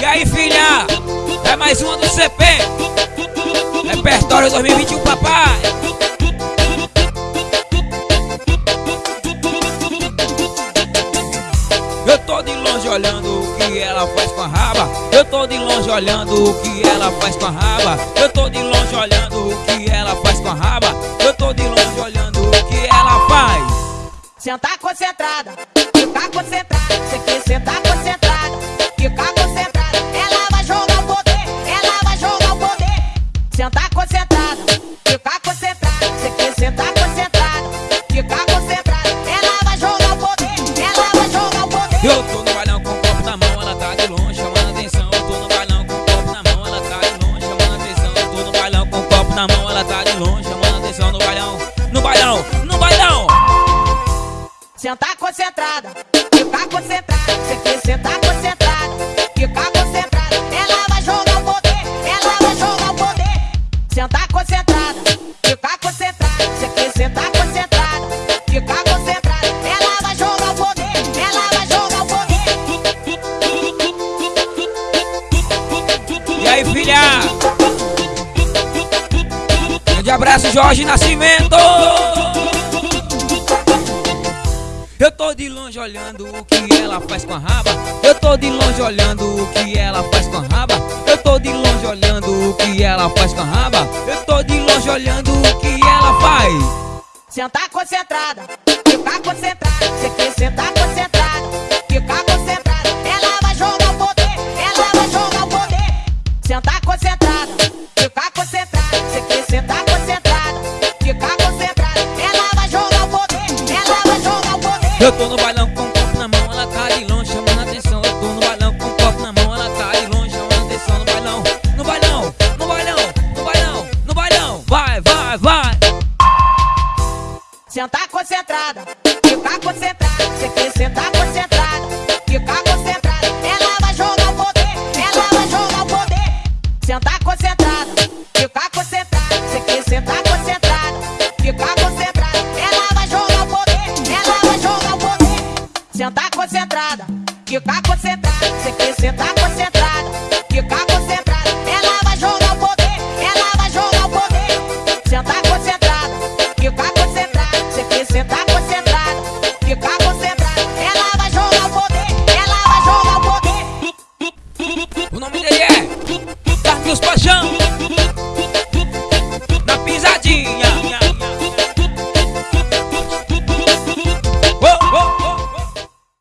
E aí, filha? É mais uma do CP. Repertório 2021, papai. Eu tô de longe olhando o que ela faz com a raba. Eu tô de longe olhando o que ela faz com a raba. Eu tô de longe olhando o que ela faz com a raba. Eu tô de longe olhando o que ela faz. Senta concentrada, fica concentrada. Você quer sentar concentrada, fica concentrada. Ela vai jogar o poder, ela vai jogar o poder. Senta concentrada, fica concentrada. Você quer sentar concentrada, fica concentrada. Ela vai jogar o poder, ela vai jogar o poder. Eu tô no bailão com o copo na mão, ela tá de longe chamando atenção. Eu tô no bailão com o copo na mão, ela tá de longe chamando atenção. Eu tô no bailão com o copo na mão, ela tá de longe chamando atenção no bailão, no bailão, no bailão. Senta concentrada, fica concentrada. Você quer sentar concentrada, fica concentrada. Ela vai jogar o poder, ela vai jogar o poder. Senta concentrada, fica concentrada. Você quer sentar concentrada, fica concentrada. Ela vai jogar o poder, ela vai jogar o poder. E aí, filha? Grande abraço, Jorge Nascimento. Eu tô de longe olhando o que ela faz com a raba. Eu tô de longe olhando o que ela faz com a raba. Eu tô de longe olhando o que ela faz com a raba. Eu tô de longe olhando o que ela faz. Senta concentrada, fica concentrada. Você quer sentar concentrada, fica concentrada. Eu tô no bailão com o copo na mão, ela tá de longe chamando atenção. Eu tô no bailão com o copo na mão, ela tá de longe chamando atenção no bailão. No bailão, no bailão, no bailão, no bailão. Vai, vai, vai. Senta concentrada, fica concentrada. Você quer sentar concentrada, fica concentrada. Ela vai jogar o poder, ela vai jogar o poder. Senta concentrada, fica concentrada. concentrada, fica concentrada. Você que senta tá concentrada, fica concentrada. Ela vai jogar o poder, ela vai jogar o poder. sentar tá concentrada, fica concentrada. Você que senta tá concentrada, fica concentrada. Ela vai jogar o poder, ela vai jogar o poder. O nome dele é Carlos Paixão.